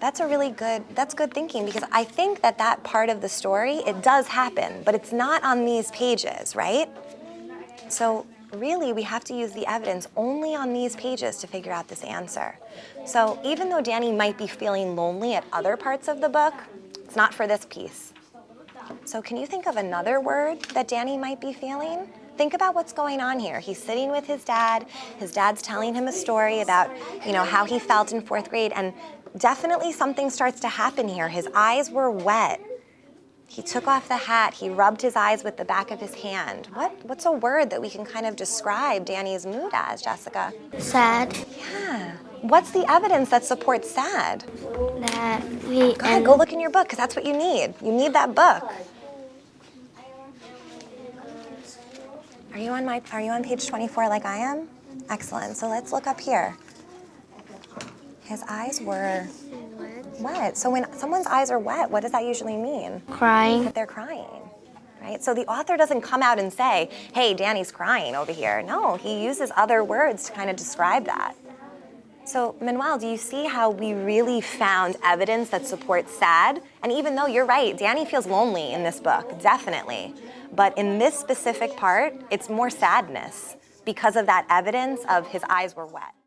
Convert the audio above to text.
that's a really good, that's good thinking because I think that that part of the story, it does happen, but it's not on these pages, right? So really we have to use the evidence only on these pages to figure out this answer. So even though Danny might be feeling lonely at other parts of the book, it's not for this piece. So can you think of another word that Danny might be feeling? Think about what's going on here. He's sitting with his dad. His dad's telling him a story about, you know, how he felt in fourth grade, and definitely something starts to happen here. His eyes were wet. He took off the hat, he rubbed his eyes with the back of his hand. What, what's a word that we can kind of describe Danny's mood as, Jessica? Sad Yeah. What's the evidence that supports sad? that we Go ahead, go look in your book, because that's what you need. You need that book. Are you on my are you on page 24 like I am? Excellent. So let's look up here. His eyes were wet. So when someone's eyes are wet, what does that usually mean? crying. That they're crying. Right? So the author doesn't come out and say, hey, Danny's crying over here. No, he uses other words to kind of describe that. So Manuel, do you see how we really found evidence that supports sad? And even though you're right, Danny feels lonely in this book, definitely. But in this specific part, it's more sadness because of that evidence of his eyes were wet.